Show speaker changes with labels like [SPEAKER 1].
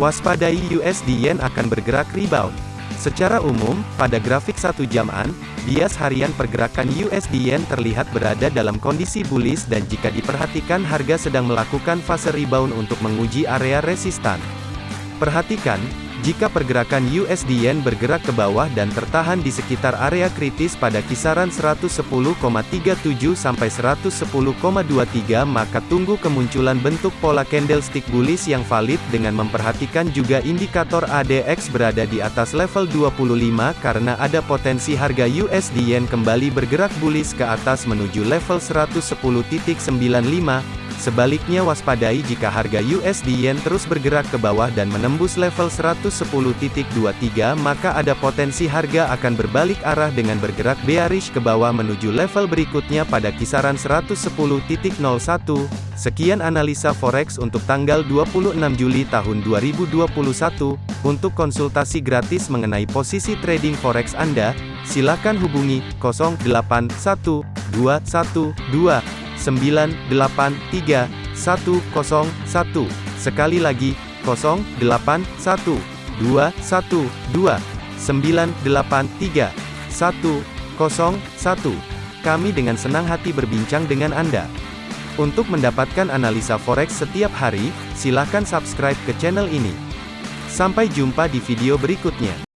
[SPEAKER 1] Waspadai USD Yen akan bergerak rebound. Secara umum, pada grafik satu jaman, bias harian pergerakan USD Yen terlihat berada dalam kondisi bullish dan jika diperhatikan harga sedang melakukan fase rebound untuk menguji area resistan. Perhatikan, jika pergerakan USD Yen bergerak ke bawah dan tertahan di sekitar area kritis pada kisaran 110,37 sampai 110,23 maka tunggu kemunculan bentuk pola candlestick bullish yang valid dengan memperhatikan juga indikator ADX berada di atas level 25 karena ada potensi harga USD Yen kembali bergerak bullish ke atas menuju level 110.95 Sebaliknya waspadai jika harga USD Yen terus bergerak ke bawah dan menembus level 110.23 maka ada potensi harga akan berbalik arah dengan bergerak bearish ke bawah menuju level berikutnya pada kisaran 110.01. Sekian analisa forex untuk tanggal 26 Juli tahun 2021. Untuk konsultasi gratis mengenai posisi trading forex Anda, silakan hubungi 081212 983 101. Sekali lagi, 081 212 983 101. Kami dengan senang hati berbincang dengan Anda. Untuk mendapatkan analisa forex setiap hari, silakan subscribe ke channel ini. Sampai jumpa di video berikutnya.